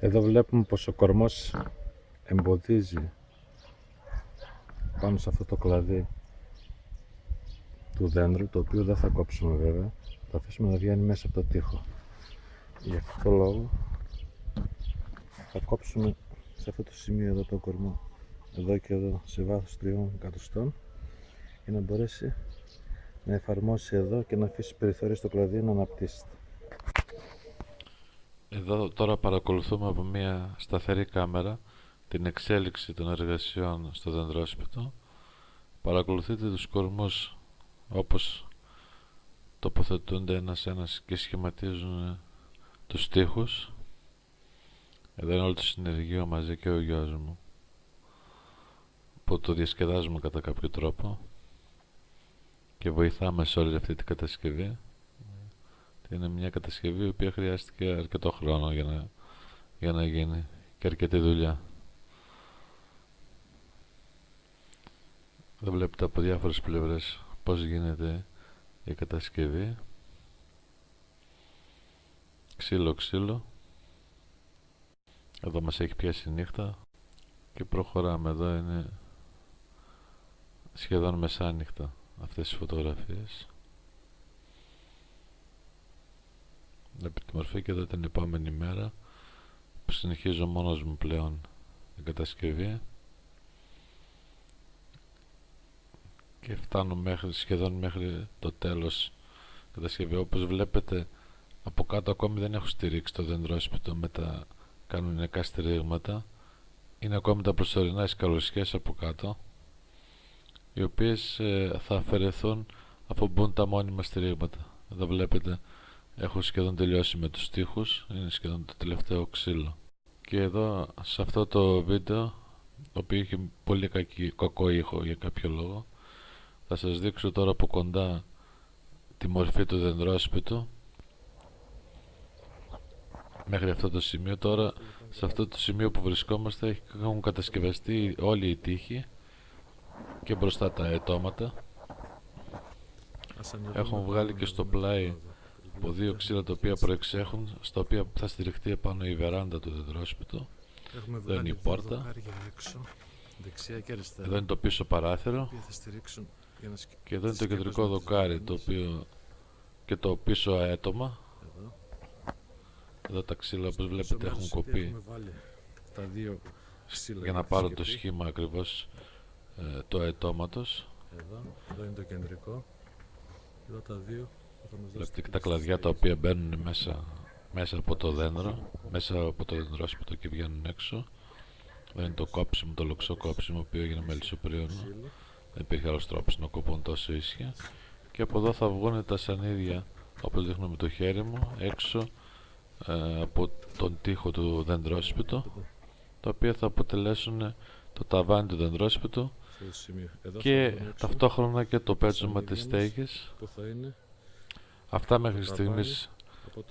Εδώ βλέπουμε πως ο κορμός εμποδίζει πάνω σε αυτό το κλαδί του δέντρου, το οποίο δεν θα κόψουμε βέβαια, θα αφήσουμε να βγαίνει μέσα από το τοίχο. Για αυτό το λόγο θα κόψουμε σε αυτό το σημείο εδώ το κορμό, εδώ και εδώ σε βάθος τριών εκατοστών για να μπορέσει να εφαρμόσει εδώ και να αφήσει περιθώριο στο κλαδί να αναπτύσσεται. Εδώ τώρα παρακολουθούμε από μια σταθερή κάμερα την εξέλιξη των εργασιών στο δεντρόσπιτο. Παρακολουθείτε τους κορμούς όπως τοποθετούνται ένας ένας και σχηματίζουν τους τοίχους. Εδώ είναι όλο το συνεργείο μαζί και ο γιος μου που το διασκεδάζουμε κατά κάποιο τρόπο και βοηθάμε σε όλη αυτή την κατασκευή. Είναι μια κατασκευή η οποία χρειάστηκε αρκετό χρόνο για να, για να γίνει και αρκετή δουλειά. Εδώ βλέπετε από διάφορες πλευρές πώς γίνεται η κατασκευή. Ξύλο ξύλο. Εδώ μας έχει πιάσει νύχτα και προχωράμε. Εδώ είναι σχεδόν μεσάνυχτα αυτές τις φωτογραφίες. Βλέπετε τη μορφή και εδώ την επόμενη μέρα που συνεχίζω μόνος μου πλέον την κατασκευή. Και φτάνω μέχρι, σχεδόν μέχρι το τέλος κατασκευή. Όπως βλέπετε από κάτω ακόμη δεν έχω στηρίξει το δεντρόσπιτο με τα κανονικά στηρίγματα. Είναι ακόμη τα προσωρινά σκαλωσιές από κάτω οι οποίες ε, θα αφαιρεθούν αφού μπουν τα μόνιμα στηρίγματα. Εδώ βλέπετε έχω σχεδόν τελειώσει με τους στίχους είναι σχεδόν το τελευταίο ξύλο. Και εδώ σε αυτό το βίντεο το οποίο έχει πολύ κακή, κακό ήχο για κάποιο λόγο θα σας δείξω τώρα από κοντά τη μορφή του δεντρόσπιτου μέχρι αυτό το σημείο τώρα σε αυτό το σημείο που βρισκόμαστε έχουν κατασκευαστεί όλοι οι τείχοι και μπροστά τα ετώματα. Έχουν βγάλει και στο πλάι από δύο ξύλα τα οποία προεξέχουν στα οποία θα στηριχτεί επάνω η βεράντα του δεντρόσπιτου εδώ είναι η πόρτα. εδώ είναι το πίσω παράθυρο. Και εδώ είναι το κεντρικό δοκάρι το οποίο και το πίσω αέτομα. Εδώ. Τα ξύλα όπως βλέπετε έχουν κοπεί. για να πάρω το σχήμα ακριβώς ε, το αετώματος. Εδώ, εδώ είναι το κεντρικό. Εδώ τα δύο. Βλέπετε και τα κλαδιά τα οποία μπαίνουν μέσα, μέσα από το δέντρο, μέσα από το δεντρόσπιτο και βγαίνουν έξω. Εδώ είναι το κόψιμο, το λοξό κόψιμο, το οποίο έγινε με λισοπρίωνο. Δεν υπήρχε άλλος τρόπος να κοπούν τόσο ίσια. Και από εδώ θα βγουν τα σανίδια, όπως δείχνω με το χέρι μου, έξω ε, από τον τοίχο του δεντρόσπιτου, τα οποία θα αποτελέσουν το ταβάνι του δεντρόσπιτου και ταυτόχρονα και το πέτσωμα της στέγης αυτά μέχρι στιγμής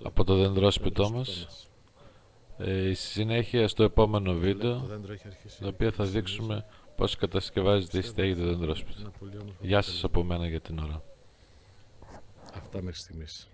από το δεντρόσπιτό μας ε, η συνέχεια στο επόμενο βίντεο το οποίο θα δείξουμε πώς κατασκευάζεται η στέγη του δεντρόσπιτου Γεια σας από μένα για την ώρα. Αυτά μέχρι στιγμής